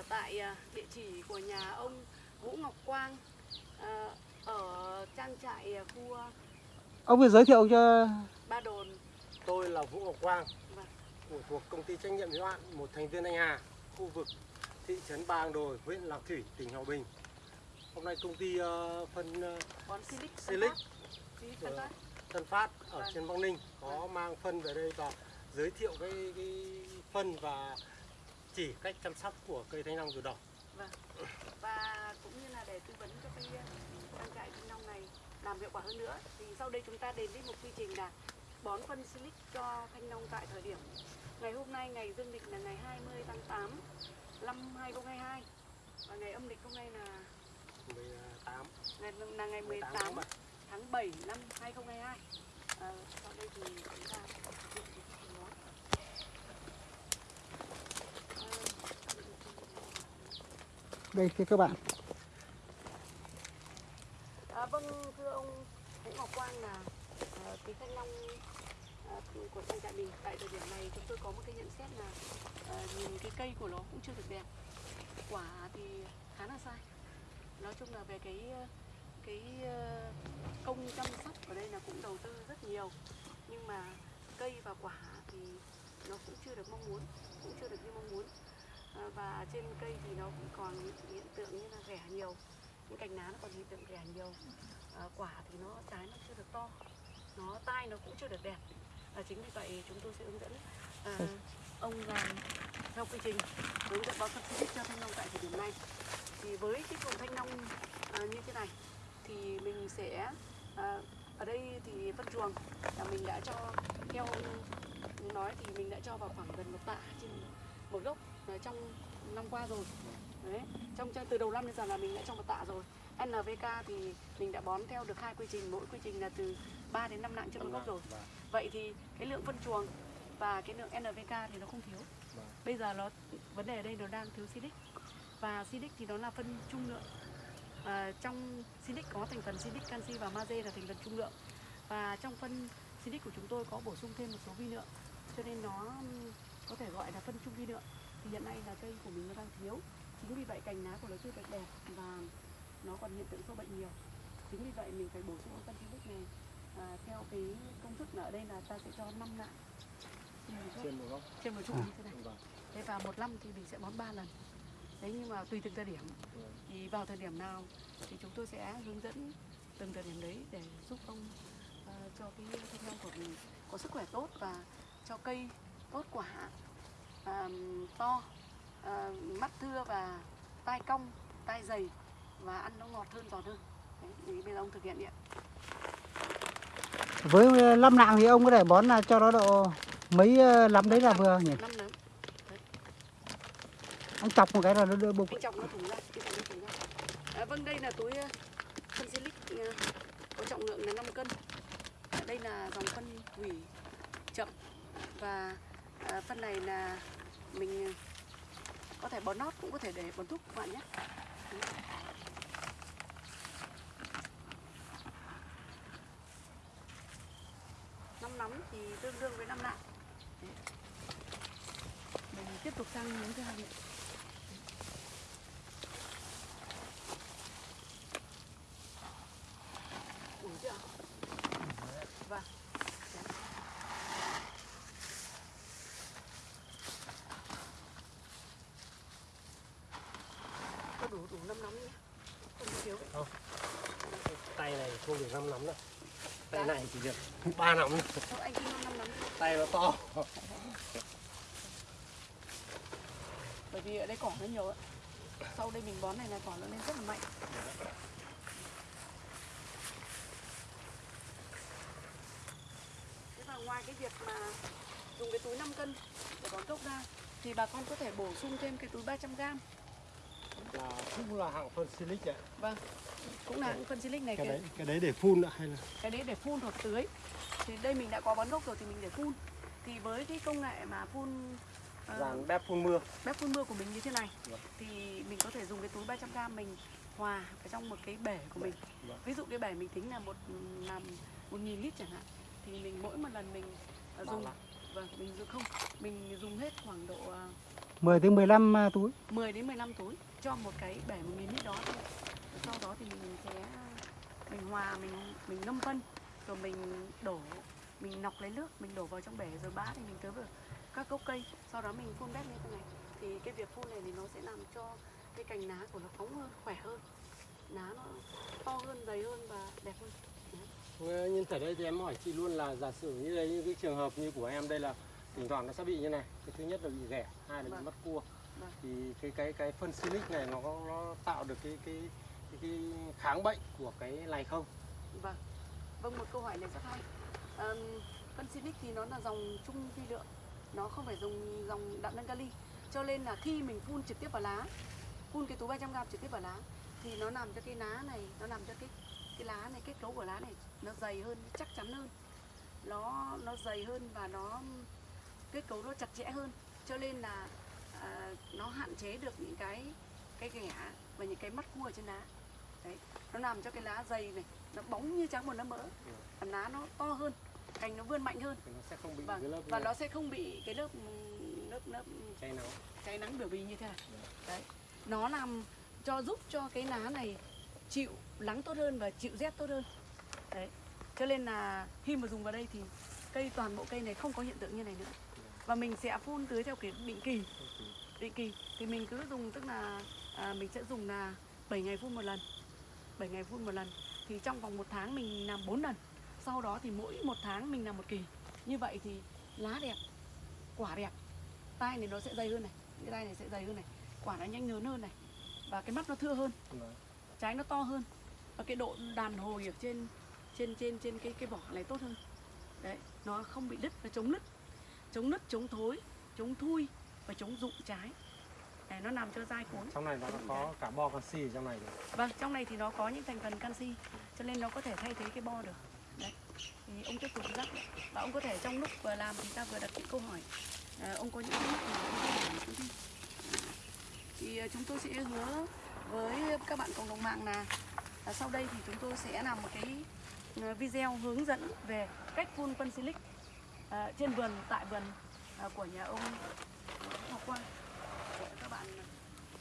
ở tại à, địa chỉ của nhà ông Vũ Ngọc Quang à, ở trang trại à, khu à, Ông vừa giới thiệu cho Ba Đồn. Tôi là Vũ Ngọc Quang Vâng. của thuộc công ty trách nhiệm hữu hạn một thành viên Anh Hà, khu vực thị trấn Ba Đồi, huyện Lạc Thủy, tỉnh Hòa Bình. Hôm nay công ty ờ, phân ờ, Bón Silic. Tân Silic. Tân Vâng. Phát. Ở Vâng. trên Băng Ninh có mang phân về đây và giới thiệu cái, cái phân và chỉ cách chăm sóc của cây thanh long ruột đỏ. và cũng như là để tư vấn cho uh, trang trại thanh long này làm hiệu quả hơn nữa thì sau đây chúng ta đến với một quy trình là bón phân silic cho thanh long tại thời điểm ngày hôm nay ngày dương lịch là ngày 20 tháng 8 năm 2022 và ngày âm lịch hôm nay là 18 ngày là ngày 18 18 tháng bảy. tháng 7 năm 2022 à, sau đây thì chúng ta thực hiện cái quy trình bón đây thưa các bạn. À, vâng thưa ông Vũ Ngọc Quang là à, cái thanh long à, của trang trại mình. Tại thời điểm này chúng tôi có một cái nhận xét là à, nhìn cái cây của nó cũng chưa được đẹp. Quả thì khá là sai. Nói chung là về cái cái à, công chăm sóc ở đây là cũng đầu tư rất nhiều. Nhưng mà cây và quả thì nó cũng chưa được mong muốn cũng chưa được như mong muốn và trên cây thì nó cũng còn hiện, tượng như là ghẻ nhiều. Những cành lá nó còn hiện tượng ghẻ nhiều. À, quả thì nó trái nó chưa được to. Nó tai nó cũng chưa được đẹp. À, chính vì vậy chúng tôi sẽ hướng dẫn à, ông làm theo quy trình hướng dẫn phân xịt cho thanh long tại thời điểm này. Thì với cái vùng thanh long à, như thế này thì mình sẽ à, ở đây thì phân chuồng. Là mình đã cho theo nói thì mình đã cho vào khoảng gần một tạ trên một gốc trong năm qua rồi. Đấy trong trong- từ đầu năm đến giờ là mình đã cho một tạ rồi. NVK thì mình đã bón theo được hai quy trình mỗi quy trình là từ 3 đến 5 nặng trên một gốc rồi. Vâng. vậy thì cái lượng phân chuồng và cái lượng NVK thì nó không thiếu. Vâng. bây giờ nó vấn đề ở đây nó đang thiếu silic và silic thì nó là phân trung lượng. À, trong silic có thành phần silic canxi và magie là thành phần trung lượng. Và trong phân silic của chúng tôi có bổ sung thêm một số vi lượng cho nên nó có thể gọi là phân trung vi lượng thì hiện nay là cây của mình nó đang thiếu. Chính vì vậy cành lá của nó chưa được đẹp và nó còn hiện tượng sâu bệnh nhiều. Chính vì vậy mình phải bổ sung phân silic này. À, theo cái công thức là ở đây là ta sẽ cho 5 nặng trên một gốc Trên một trụ như thế này. Vâng. thế và một năm thì mình sẽ bón 3 lần. Đấy nhưng mà tùy từng thời điểm. Vâng. thì vào thời điểm nào thì chúng tôi sẽ hướng dẫn từng thời điểm đấy để giúp ông ờ, cho cái thanh long của mình có sức khỏe tốt và cho cây tốt quả to à, mắt thưa và tai cong tai dày và ăn nó ngọt hơn giòn hơn. Đấy, thì bây giờ ông thực hiện đi ạ. Với lâm nạng thì ông có thể bón là cho nó độ mấy ờ, lắm đấy là vừa nhỉ? Anh chọc một cái là nó đỡ bụng. anh chọc nó thủng ra cái thùng nó thủng ra. À, vâng đây là túi ờ, phân silic ờ, có trọng lượng là 5 cân. À, đây là dòng phân hủy chậm và Ờ, à, phân này là mình ờ, có thể bón nót cũng có thể để bón thúc các bạn nhé. Năm nắm thì tương đương với năm nặng mình tiếp tục sang miếng thứ hai nữa đủ chưa vâng có đủ đủ năm nắm nhé không thiếu Tay này không được 5 nắm đâu. Tay Dạ. này chỉ được 3 nắm. thôi. Thôi anh cứ năm nắm đi. Tay nó to. bởi vì ở đây cỏ nó nhiều ạ sau đây mình bón này là cỏ nó lên rất là mạnh thế và ngoài cái việc mà dùng cái túi 5 cân để bón gốc ra thì bà con có thể bổ sung thêm cái túi 300 gram Là cũng là hạng phân silic ạ. vâng cũng là những phân silic này Cái kìa đấy cái đấy để phun ạ hay là cái đấy để phun hoặc tưới thì đây mình đã có bón gốc rồi thì mình để phun thì với cái công nghệ mà phun ờ, dàn bếp phun mưa. bếp phun mưa của mình như thế này Vâng. thì mình có thể dùng cái túi 300g mình hòa ở trong một cái bể của mình Vâng. ví dụ cái bể mình tính là một làm một nghìn lít chẳng hạn thì mình mỗi một lần mình Bao dùng vâng mình dùng không mình dùng hết khoảng độ ờ, 10 đến 15 à, túi 10 đến 15 túi cho một cái bể 1 nghìn lít đó thôi. Sau đó thì mình sẽ mình hòa mình mình ngâm phân rồi mình đổ mình nọc lấy nước mình đổ vào trong bể rồi bã thì mình tưới vào các gốc cây sau đó mình phun bét như thế này thì cái việc phun này thì nó sẽ làm cho cái cành lá của nó phóng hơn khỏe hơn lá nó to hơn dày hơn và đẹp hơn Ờ, Nhìn thấy đây thì em hỏi chị luôn là giả sử như đây như cái trường hợp như của em đây là thỉnh thoảng nó sẽ bị như này. Cái thứ nhất là bị ghẻ, hai là bị Vâng. mất cua. Vâng. Thì cái cái cái phân silic này nó nó tạo được cái cái cái, cái kháng bệnh của cái này không? Vâng, vâng một câu hỏi này rất hay. Um, phân Silic thì nó là dòng trung vi lượng, nó không phải dùng dòng đạm nâng kali. Cho nên là khi mình phun trực tiếp vào lá, phun cái túi 300 g trực tiếp vào lá thì nó làm cho cái lá này, nó làm cho cái cái lá này kết cấu của lá này nó dày hơn, chắc chắn hơn. Nó nó dày hơn và nó kết cấu nó chặt chẽ hơn. Cho nên là à, nó hạn chế được những cái cái ghẻ và những cái mắt cua ở trên lá. Đấy, nó làm cho cái lá dày này nó bóng như trắng một lá mỡ. Và lá nó to hơn cành nó vươn mạnh hơn. Thì nó sẽ không bị vâng. cái lớp và nó sẽ không bị cái lớp lớp lớp cháy nắng. cháy nắng biểu bì như thế này. Đấy nó làm cho giúp cho cái lá này chịu nắng tốt hơn và chịu rét tốt hơn. Đấy cho nên là khi mà dùng vào đây thì cây toàn bộ cây này không có hiện tượng như này nữa. Và mình sẽ phun tưới theo kiểu định kỳ định kỳ. Thì mình cứ dùng tức là à, mình sẽ dùng là 7 ngày phun một lần 7 ngày phun một lần. Thì trong vòng một tháng mình làm 4 lần. Sau đó thì mỗi một tháng mình làm một kỳ. Như vậy thì lá đẹp, quả đẹp. Tai này nó sẽ dày hơn này, cái tay này sẽ dày hơn này, quả nó nhanh lớn hơn này, và cái mắt nó thưa hơn. Trái nó to hơn. Và cái độ đàn hồi ở trên trên trên trên cái cái vỏ này tốt hơn. Đấy, nó không bị đứt, nó chống nứt. Chống nứt, chống thối, chống thui và chống rụng trái đấy, nó làm cho dai cuống Trong này nó có cả bo canxi ở trong này nữa. Vâng, trong này thì nó có những thành phần canxi cho nên nó có thể thay thế cái bo được. Đấy. Thì ông tiếp tục dắt và ông có thể trong lúc vừa làm thì ta vừa đặt những câu hỏi. À, ông có những thắc mắc tôi. Thì à, chúng tôi sẽ hứa với các bạn cộng đồng mạng là, là sau đây thì chúng tôi sẽ làm một cái à, video hướng dẫn về cách phun phân silic à, trên vườn tại vườn à, của nhà ông Ngọc Quang để các bạn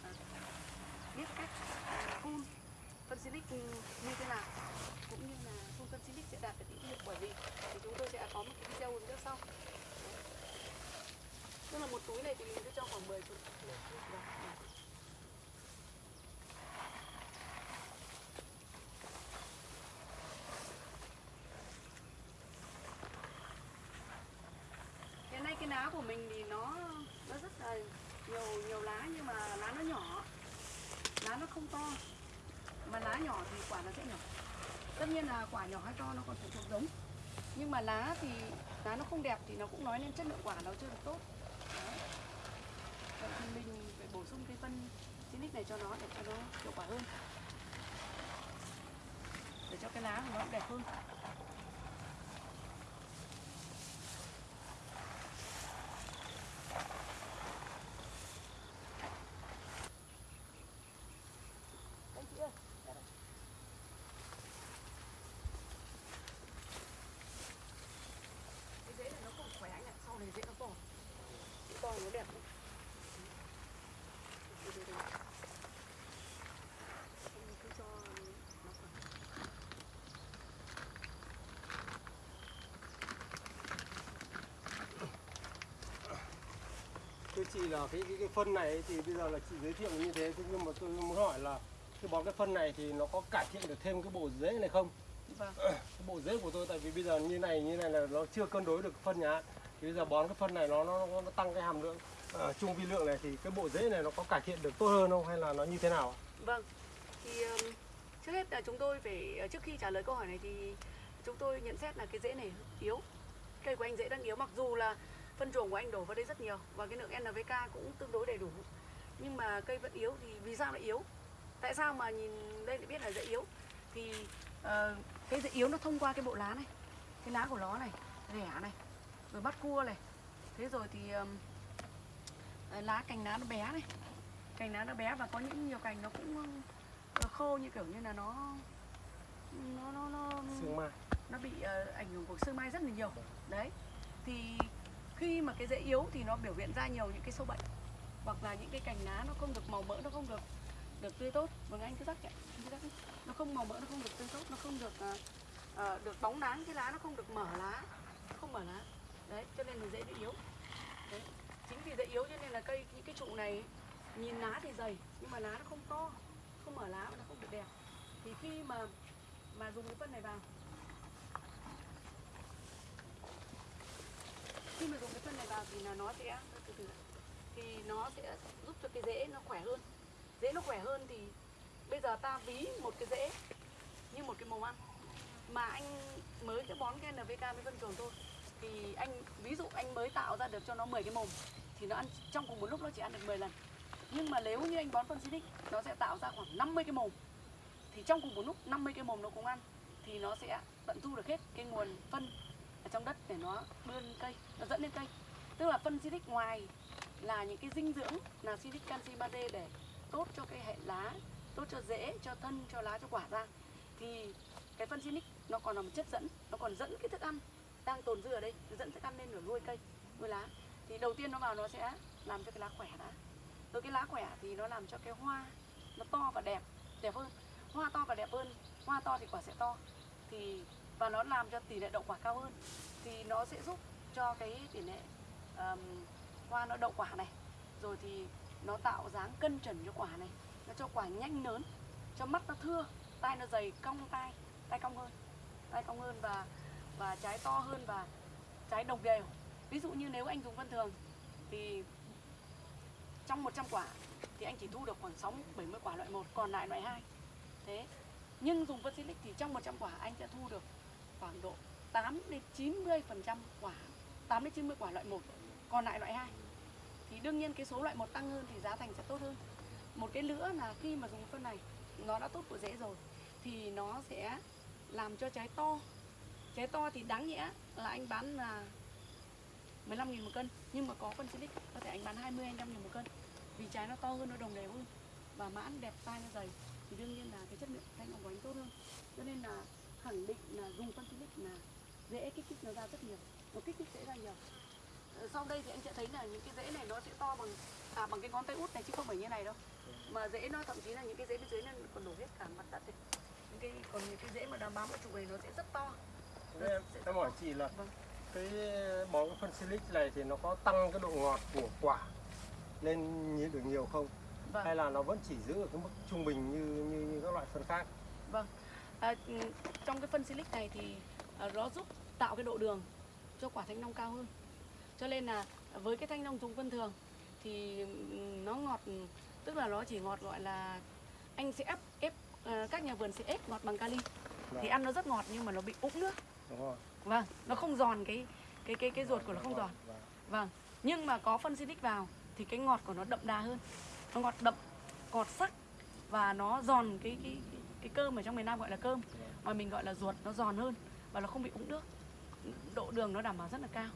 à, biết cách phun phân silic như thế nào, cũng như là phun phân silic sẽ đạt được những hiệu quả gì. Thì chúng tôi sẽ có một cái video hướng dẫn sau. Tức là một túi này thì mình sẽ cho khoảng 10 chục hiện nay cái lá của mình thì nó nó rất là nhiều nhiều lá nhưng mà lá nó nó không to. Mà lá nhỏ thì quả nó sẽ nhỏ. Tất nhiên là quả nhỏ hay to nó còn phụ thuộc giống. Nhưng mà lá thì, lá nó không đẹp thì nó cũng nói lên chất lượng quả nó chưa được tốt. Đấy. vậy thì mình phải bổ sung cái phân Silic này cho nó để cho nó hiệu quả hơn. Để cho cái lá của nó đẹp hơn Anh chị ơi, ra đây. Cái rễ này nó không khỏe anh ạ, sau này rễ nó to. Rễ to nó đẹp lắm. Đây, đây, đây. Anh cứ cho nó khỏe. Thưa chị là cái, cái cái phân này thì bây giờ là chị giới thiệu như thế thế nhưng mà tôi muốn hỏi là cái bón cái phân này thì nó có cải thiện được thêm cái bộ rễ này không? Vâng. cái bộ rễ của tôi tại vì bây giờ như này như này là nó chưa cân đối được phân nhá thì bây giờ bón cái phân này nó nó, nó, tăng cái hàm lượng uh, trung vi lượng này thì cái bộ rễ này nó có cải thiện được tốt hơn không hay là nó như thế nào Vâng. Thì um, trước hết là chúng tôi phải ờ, trước khi trả lời câu hỏi này thì chúng tôi nhận xét là cái rễ này yếu. Cây của anh rễ đang yếu mặc dù là phân chuồng của anh đổ vào đây rất nhiều và cái lượng NPK cũng tương đối đầy đủ. Nhưng mà cây vẫn yếu thì vì sao lại yếu? Tại sao mà nhìn đây lại biết là rễ yếu? Thì ờ, cái rễ yếu nó thông qua cái bộ lá này. Cái lá của nó này, rẻ này, rồi bắt cua này. Thế rồi thì um, lá cành lá nó bé này cành lá nó bé và có những nhiều cành nó cũng ờ, khô như kiểu như là nó nó nó nó mai nó bị ờ, ảnh hưởng của sương mai rất là nhiều đấy thì khi mà cái rễ yếu thì nó biểu hiện ra nhiều những cái sâu bệnh hoặc là những cái cành lá nó không được màu mỡ nó không được được tươi tốt. Vâng anh cứ rắc ạ nó không màu mỡ nó không được tươi tốt nó không được uh, được bóng nắng cái lá nó không được mở lá không mở lá. Đấy cho nên là dễ bị yếu. Đấy. chính vì dễ yếu cho nên là cây những cái trụ này nhìn lá thì dày nhưng mà lá nó không to không mở lá và nó không được đẹp. Thì khi mà mà dùng cái phân này vào khi mà dùng cái phân này vào thì là nó sẽ từ từ thì nó sẽ giúp cho cái rễ nó khỏe hơn. Rễ nó khỏe hơn thì bây giờ ta ví một cái rễ như một cái màu ăn. Mà anh mới cái bón cái NPK với phân chuồng thôi. Thì anh, ví dụ anh mới tạo ra được cho nó 10 cái mồm thì nó ăn, trong cùng một lúc nó chỉ ăn được 10 lần. Nhưng mà nếu như anh bón phân Sinic nó sẽ tạo ra khoảng 50 cái mồm. Thì trong cùng một lúc 50 cái mồm nó cũng ăn thì nó sẽ tận thu được hết cái nguồn phân ở trong đất để nó đưa lên cây, nó dẫn lên cây. Tức là phân Sinic ngoài là những cái dinh dưỡng, là Sinic canxi magie để tốt cho cái hệ lá, tốt cho rễ, cho thân, cho lá, cho quả ra. Thì cái phân Sinic nó còn là một chất dẫn, nó còn dẫn cái thức ăn đang tồn dư ở đây dẫn thức ăn lên để nuôi cây, nuôi lá. Thì đầu tiên nó vào nó sẽ làm cho cái lá khỏe đã. Từ cái lá khỏe thì nó làm cho cái hoa nó to và đẹp đẹp hơn. Hoa to và đẹp hơn, hoa to thì quả sẽ to. Thì và nó làm cho tỷ lệ đậu quả cao hơn thì nó sẽ giúp cho cái tỷ lệ um, hoa nó đậu quả này. Rồi thì nó tạo dáng cân trần cho quả này nó cho quả nhanh lớn cho mắt nó thưa tai nó dày cong tai tai cong hơn tai cong hơn và và trái to hơn và trái đồng đều. Ví dụ như nếu anh dùng phân thường thì trong 100 quả thì anh chỉ thu được khoảng 6 70 quả loại 1 còn lại loại 2 thế nhưng dùng phân silic thì trong 100 quả anh sẽ thu được khoảng độ 8 đến 90 phần trăm quả 8 đến 90 quả loại 1 còn lại loại 2 thì đương nhiên cái số loại 1 tăng hơn thì giá thành sẽ tốt hơn. Một cái nữa là khi mà dùng phân này, nó đã tốt của rễ rồi, thì nó sẽ làm cho trái to. Trái to thì đáng nhẽ là anh bán là 15 nghìn một cân, nhưng mà có phân silic, có thể anh bán 20 25 nghìn một cân. Vì trái nó to hơn, nó đồng đều hơn, và mãn đẹp tai nó dày, thì đương nhiên là cái chất lượng thanh ngọc của anh tốt hơn. Cho nên là khẳng định là dùng phân silic là dễ kích thích nó ra rất nhiều. Nó kích thích dễ ra nhiều. Ờ, sau đây thì anh sẽ thấy là những cái rễ này nó sẽ to bằng à, bằng cái ngón tay út này chứ không phải như này đâu. Mà rễ nó thậm chí là những cái rễ bên dưới nó còn đổ hết cả mặt đất này những cái còn những cái rễ mà đang bám vào trụ này nó sẽ rất to. Em, sẽ em hỏi chị là Vâng. cái bón phân silic này thì nó có tăng cái độ ngọt của quả lên nhiều- được nhiều không? Vâng. hay là nó vẫn chỉ giữ ở cái mức trung bình như như, như các loại phân khác? Vâng. À, ừ, trong cái phân silic này thì à, nó giúp tạo cái độ đường cho quả thanh long cao hơn. Cho nên là với cái thanh long dùng phân thường thì ừ, nó ngọt tức là nó chỉ ngọt gọi là anh sẽ ép ép à, các nhà vườn sẽ ép ngọt bằng kali thì Vâng. ăn nó rất ngọt nhưng mà nó bị úng nước. đúng rồi Vâng, nó không giòn cái cái cái cái ruột của nó không giòn. Vâng. Vâng. Nhưng mà có phân silic vào thì cái ngọt của nó đậm đà hơn. Nó ngọt đậm, ngọt sắc và nó giòn cái cái cái, cái cơm ở trong miền Nam gọi là cơm, mà mình gọi là ruột nó giòn hơn và nó không bị úng nước. Độ đường nó đảm bảo rất là cao.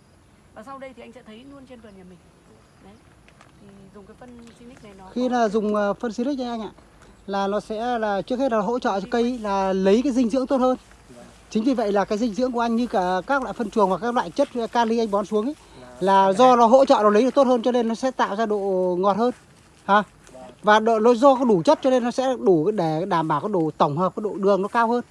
Và sau đây thì anh sẽ thấy luôn trên vườn nhà mình. Đấy. Thì dùng cái phân silic này nó khi là dùng ờ, phân silic nha anh ạ là nó sẽ là trước hết là hỗ trợ cho cây là lấy cái dinh dưỡng tốt hơn chính vì vậy là cái dinh dưỡng của anh như cả các loại phân chuồng và các loại chất kali anh bón xuống ấy là do nó hỗ trợ nó lấy được tốt hơn cho nên nó sẽ tạo ra độ ngọt hơn hả và độ, nó do có đủ chất cho nên nó sẽ đủ để đảm bảo cái độ tổng hợp cái độ đường nó cao hơn.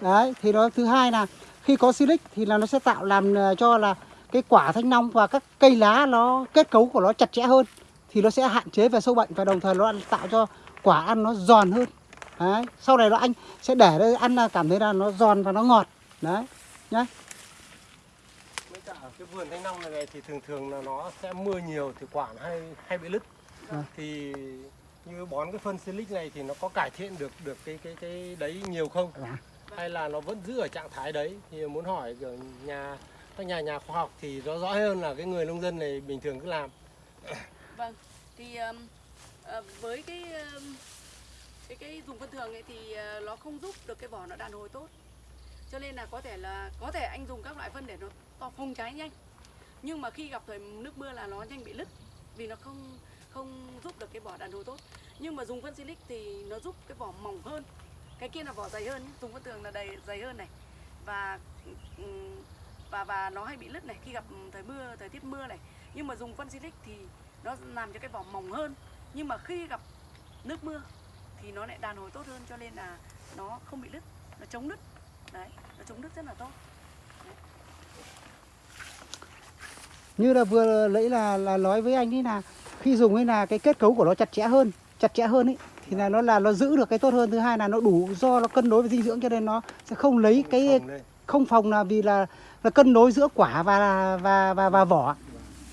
Đấy thì nó thứ hai là khi có silic thì là nó sẽ tạo làm ờ, cho là cái quả thanh long và các cây lá nó kết cấu của nó chặt chẽ hơn. Thì nó sẽ hạn chế về sâu bệnh và đồng thời nó tạo cho quả ăn nó giòn hơn. Đấy sau này nó anh sẽ để đây ăn là cảm thấy là nó giòn và nó ngọt. Đấy nhá. Cái vườn thanh long này, thì thường thường là nó sẽ mưa nhiều thì quả nó hay hay bị lứt. Vâng. Thì như bón cái phân silic này thì nó có cải thiện được được cái cái cái đấy nhiều không? Dạ. Hay là nó vẫn giữ ở trạng thái đấy? Thì muốn hỏi kiểu nhà các nhà nhà khoa học thì rõ rõ hơn là cái người nông dân này bình thường cứ làm. Vâng, thì um, ờ, với cái um, cái cái dùng phân thường ấy thì ờ, nó không giúp được cái vỏ nó đàn hồi tốt. Cho nên là có thể là có thể anh dùng các loại phân để nó to phồng trái nhanh. Nhưng mà khi gặp thời nước mưa là nó nhanh bị lứt vì nó không không giúp được cái vỏ đàn hồi tốt. Nhưng mà dùng phân silic thì nó giúp cái vỏ mỏng hơn. Cái kia là vỏ dày hơn, nhé. dùng phân thường là đầy dày hơn này. Và và và nó hay bị lứt này khi gặp thời mưa, thời tiết mưa này. Nhưng mà dùng phân silic thì nó làm cho cái vỏ mỏng hơn nhưng mà khi gặp nước mưa thì nó lại đàn hồi tốt hơn cho nên là nó không bị lứt nó chống lứt đấy nó chống lứt rất là tốt như là vừa lấy là là nói với anh ấy là khi dùng ấy là cái kết cấu của nó chặt chẽ hơn chặt chẽ hơn ấy thì là nó là nó giữ được cái tốt hơn. Thứ hai là nó đủ do nó cân đối với dinh dưỡng cho nên nó sẽ không lấy cái không phòng là vì là là cân đối giữa quả và và và và vỏ.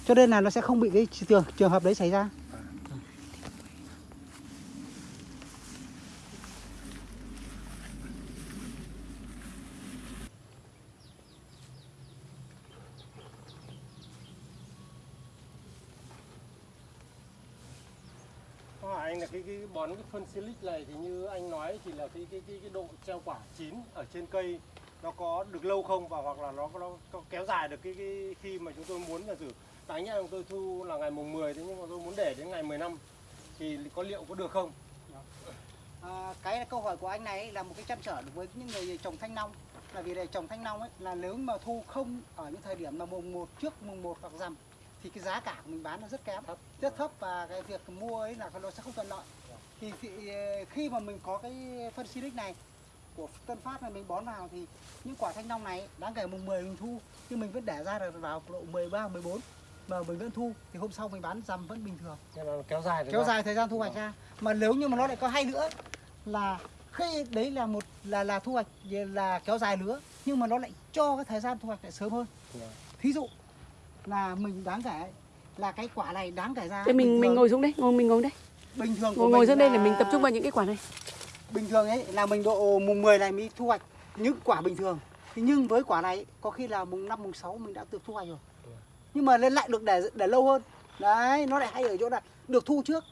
Cho nên là nó sẽ không bị cái trường trường hợp đấy xảy ra Câu hỏi à, anh là cái, cái bón cái phân silic này thì như anh nói thì là cái cái cái, cái độ treo quả chín ở trên cây nó có được lâu không và hoặc là nó có, nó có kéo dài được cái, cái khi mà chúng tôi muốn là thử đánh chúng tôi thu là ngày mùng 10 thế nhưng mà tôi muốn để đến ngày 15 thì có liệu có được không? Dạ. À, cái câu hỏi của anh này là một cái chăn trở đối với những người trồng thanh long. Là vì để trồng thanh long ấy là nếu mà thu không ở những thời điểm mà mùng 1 trước mùng 1 hoặc rằm thì cái giá cả của mình bán nó rất kém. Thấp. rất thấp và cái việc mua ấy là nó sẽ không thuận lợi. Thì, thì khi mà mình có cái phân silic này của Tân Phát này mình bón vào thì những quả thanh long này đáng kể mùng 10 mình thu nhưng mình vẫn để ra được vào độ 13 14 mà mình vẫn thu thì hôm sau mình bán rằm vẫn bình thường. Kéo dài kéo dài thời gian thu hoạch ra. mà nếu như mà nó lại có hay nữa là khi đấy là một là là thu hoạch là kéo dài nữa nhưng mà nó lại cho cái thời gian thu hoạch lại sớm hơn. Thí dụ là mình đáng kể là cái quả này đáng kể ra Thế mình mình ngồi xuống đây, ngồi mình ngồi đây. bình thường của Ngồi ngồi xuống đây để là- mình tập trung vào những cái quả này. bình thường ấy là mình độ mùng 10 này mới thu hoạch những quả bình thường Thế nhưng với quả này có khi là mùng 5 mùng 6 mình đã được thu hoạch rồi nhưng mà lên lại được để để lâu hơn đấy nó lại hay ở chỗ là được thu trước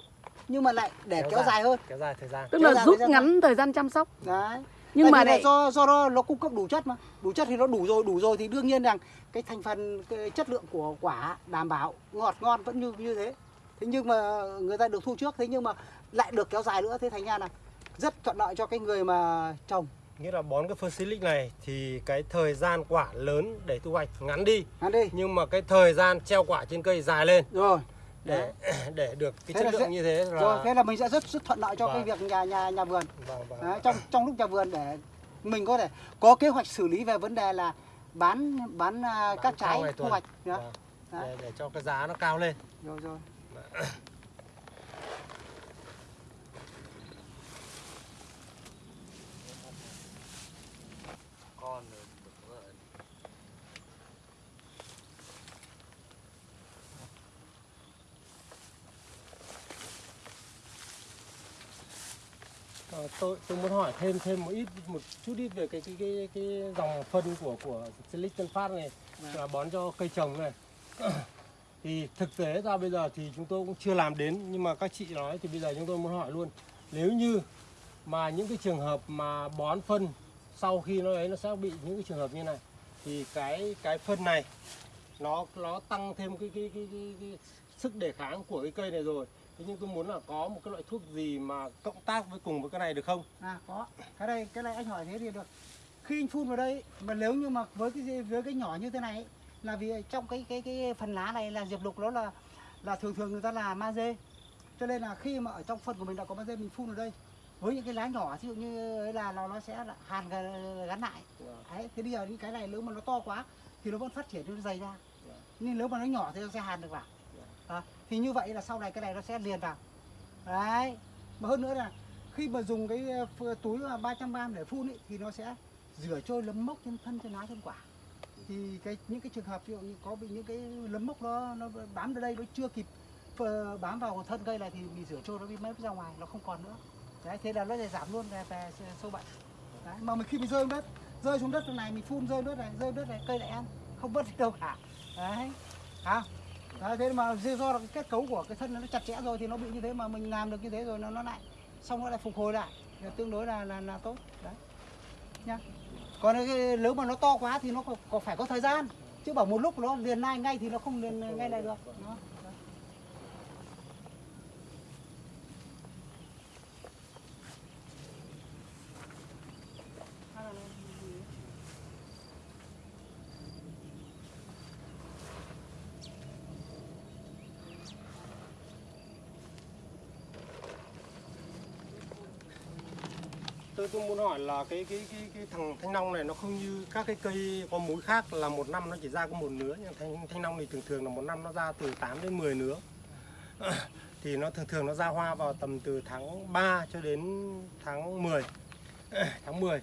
nhưng mà lại để Kéo kéo, dài. dài hơn Kéo dài thời gian. Tức Kéo là rút ngắn thời gian chăm sóc. đấy Nhưng Tại mà vì là lại do do nó, nó cung cấp đủ chất mà. Đủ chất thì nó đủ rồi đủ rồi thì đương nhiên rằng cái thành phần cái chất lượng của quả đảm bảo ngọt ngon vẫn như như thế. Thế nhưng mà người ta được thu trước thế nhưng mà lại được kéo dài nữa. Thế thành ra là rất thuận lợi cho cái người mà trồng. Nghĩa là bón cái phân silic này thì cái thời gian quả lớn để thu hoạch ngắn đi. Ăn đi. Nhưng mà cái thời gian treo quả trên cây dài lên. Rồi để để được cái Thế chất lượng sẽ- như thế là rồi thế là mình sẽ rất rất thuận lợi cho cái Vâng. việc nhà nhà nhà vườn vâng, vâng. Đấy, trong trong lúc nhà vườn để mình có thể có kế hoạch xử lý về vấn đề là bán bán, à, các sau trái thu hoạch. Vâng. Để, để cho cái giá nó cao lên rồi rồi Ờ, tôi tôi muốn hỏi thêm thêm một ít một chút ít về cái cái cái cái dòng phân của của Silic Tân Phát này Vâng. là bón cho cây trồng này. Thì thực tế ra bây giờ thì chúng tôi cũng chưa làm đến nhưng mà các chị nói thì bây giờ chúng tôi muốn hỏi luôn. Nếu như mà những cái trường hợp mà bón phân sau khi nó ấy nó sẽ bị những cái trường hợp như này thì cái cái phân này nó nó tăng thêm cái cái cái, cái, cái sức đề kháng của cái cây này rồi thế nhưng tôi muốn là có một cái loại thuốc gì mà cộng tác với cùng với cái này được không À có. Cái đây cái này anh hỏi thế thì được. Khi anh phun vào đây mà nếu như mà với cái với cái nhỏ như thế này là vì trong cái cái cái phần lá này là diệp lục nó là là thường thường người ta là magie. Cho nên là khi mà ở trong phân của mình đã có magie mình phun vào đây với những cái lá nhỏ ví dụ như là nó nó sẽ là hàn gắn lại. Đấy, thế bây giờ những cái này nếu mà nó to quá thì nó vẫn phát triển nó dày ra. Nhưng nếu mà nó nhỏ thì nó sẽ hàn được vào. À, thì như vậy là sau này cái này nó sẽ liền vào. Đấy. Mà hơn nữa là khi mà dùng cái ờ, túi mà 300 gram để phun ý, thì nó sẽ rửa trôi lấm mốc trên thân trên lá trên quả thì cái những cái trường hợp ví dụ như có bị những cái lấm mốc nó nó bám ở đây nó chưa kịp bám vào thân cây này thì bị rửa trôi nó bị mất ra ngoài nó không còn nữa đấy thế là nó sẽ giảm luôn về, về sâu bệnh đấy. mà mình khi mình rơi đất rơi xuống đất này mình phun rơi đất này rơi đất này cây lại ăn không mất đâu cả đấy à đấy, thế mà do là cái kết cấu của cái thân nó chặt chẽ rồi thì nó bị như thế mà mình làm được như thế rồi nó nó lại xong nó lại phục hồi lại. Thì tương đối là là, là tốt. Đấy. Nhá. Còn cái, nếu mà nó to quá thì nó có, có phải có thời gian. Chứ bảo một lúc nó liền ngay ngay thì nó không liền ngay lại được. Đó. Tôi tôi muốn hỏi là cái cái cái cái thằng thanh long này nó không như các cái cây có múi khác là một năm nó chỉ ra có một nứa, nhưng thanh thanh long thì thường thường là một năm nó ra từ 8 đến 10 nứa. Thì nó thường thường nó ra hoa vào tầm từ tháng 3 cho đến tháng 10 tháng 10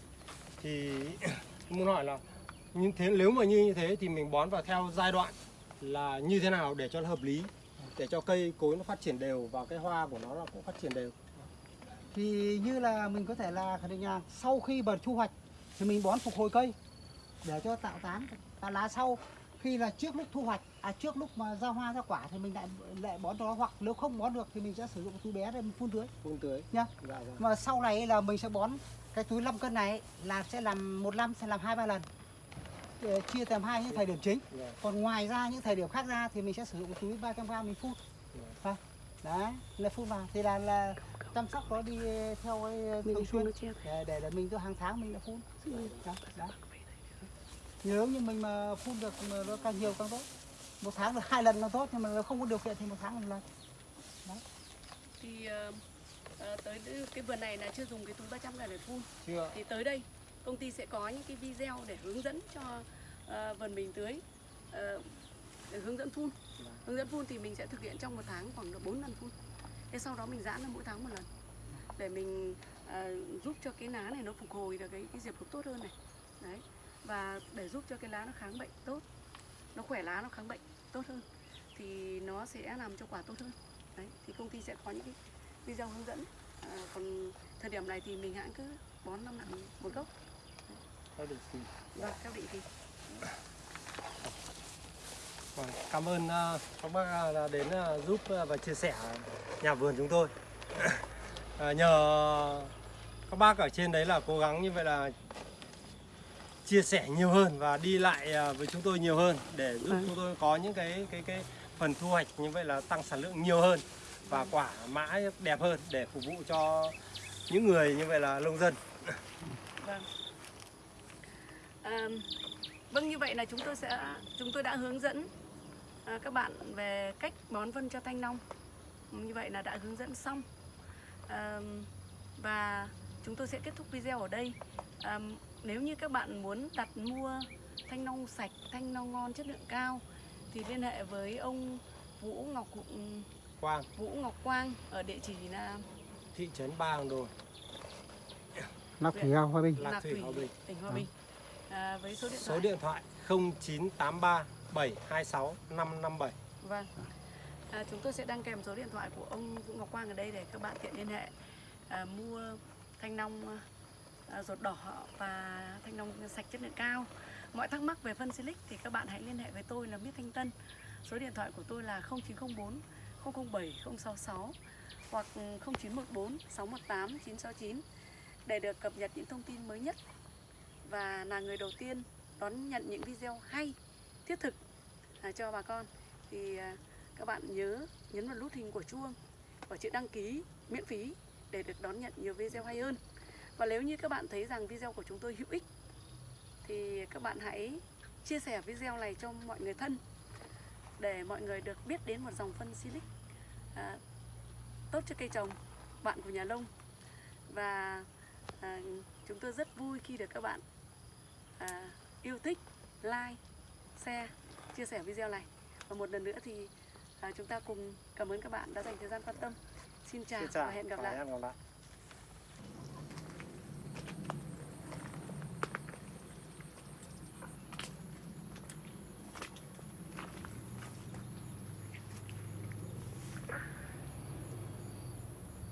thì tôi muốn hỏi là như thế, nếu mà như như thế thì mình bón vào theo giai đoạn là như thế nào để cho nó hợp lý? Để cho cây cối nó phát triển đều và cái hoa của nó là cũng phát triển đều thì như là mình có thể là khẳng định là sau khi mà thu hoạch thì mình bón phục hồi cây để cho tạo tán và lá sau. Khi là trước lúc thu hoạch à trước lúc mà ra hoa ra quả thì mình lại lại bón cho nó hoặc nếu không bón được thì mình sẽ sử dụng túi bé để mình phun tưới. Phun tưới. Nhá. Dạ, dạ. mà sau này là mình sẽ bón cái túi 5 cân này là sẽ làm một năm sẽ làm hai ba lần. Để chia làm hai những thời điểm chính. Dạ. còn ngoài ra những thời điểm khác ra thì mình sẽ sử dụng túi 300 g mình phun. Vâng. đấy là phun vào. Thì là là chăm sóc nó đi theo cái mình thường xuyên nó để, để để mình cứ hàng tháng mình đã phun. Đó, đó. nếu như mình mà phun được mà nó càng nhiều càng tốt. Một tháng được hai lần là tốt nhưng mà nếu không có điều kiện thì một tháng một lần. Thì ờ, ờ, tới cái vườn này là chưa dùng cái túi 300 này để phun. Chưa. Thì tới đây công ty sẽ có những cái video để hướng dẫn cho ờ, vườn mình tưới ờ, để hướng dẫn phun. Vâng. hướng dẫn phun thì mình sẽ thực hiện trong một tháng khoảng được 4 lần phun thế sau đó mình giãn ra mỗi tháng một lần. Để mình ờ, giúp cho cái lá này nó phục hồi được cái, cái diệp lục tốt hơn này. Đấy. Và để giúp cho cái lá nó kháng bệnh tốt nó khỏe lá nó kháng bệnh tốt hơn thì nó sẽ làm cho quả tốt hơn. Đấy thì công ty sẽ có những cái video hướng dẫn. À, còn thời điểm này thì mình hãng cứ bón năm nặng một gốc. Theo định kỳ. vâng theo định kỳ cảm ơn ờ, các bác ờ, đã đến ờ, giúp và chia sẻ nhà vườn chúng tôi. Nhờ các bác ở trên đấy là cố gắng như vậy là chia sẻ nhiều hơn và đi lại với chúng tôi nhiều hơn để giúp Vâng. chúng tôi có những cái cái cái phần thu hoạch như vậy là tăng sản lượng nhiều hơn và quả mã đẹp hơn để phục vụ cho những người như vậy là nông dân. Vâng. À, vâng như vậy là chúng tôi sẽ chúng tôi đã hướng dẫn à, các bạn về cách bón phân cho thanh long. Như vậy là đã hướng dẫn xong. À, và chúng tôi sẽ kết thúc video ở đây. À, nếu như các bạn muốn đặt mua thanh long sạch thanh long ngon chất lượng cao thì liên hệ với ông Vũ Ngọc Quang. Vũ Ngọc Quang ở địa chỉ là thị trấn Ba Hàng Đồn Lạc Thủy Hòa Bình. Lạc Thủy Hòa Bình. tỉnh Hòa Bình à, với số điện thoại. số điện thoại 0983 726 557 vâng. À, chúng tôi sẽ đăng kèm số điện thoại của ông Vũ Ngọc Quang ở đây để các bạn tiện liên hệ. À, mua thanh long à, ruột đỏ và thanh long sạch chất lượng cao. Mọi thắc mắc về phân silic thì các bạn hãy liên hệ với tôi là Miết Thanh Tân. Số điện thoại của tôi là 0904 007 066 hoặc 0914 618 969 để được cập nhật những thông tin mới nhất và là người đầu tiên đón nhận những video hay thiết thực à, cho bà con. Thì à, các bạn nhớ nhấn vào nút hình của chuông và chữ đăng ký miễn phí để được đón nhận nhiều video hay hơn. Và nếu như các bạn thấy rằng video của chúng tôi hữu ích thì các bạn hãy chia sẻ video này cho mọi người thân để mọi người được biết đến một dòng phân silic à, tốt cho cây trồng bạn của nhà nông. Và à, chúng tôi rất vui khi được các bạn à, yêu thích like share chia sẻ video này. Và một lần nữa thì à, chúng ta cùng cảm ơn các bạn đã dành thời gian quan tâm. Xin chào, Xin chào. và hẹn gặp lại. hẹn gặp lại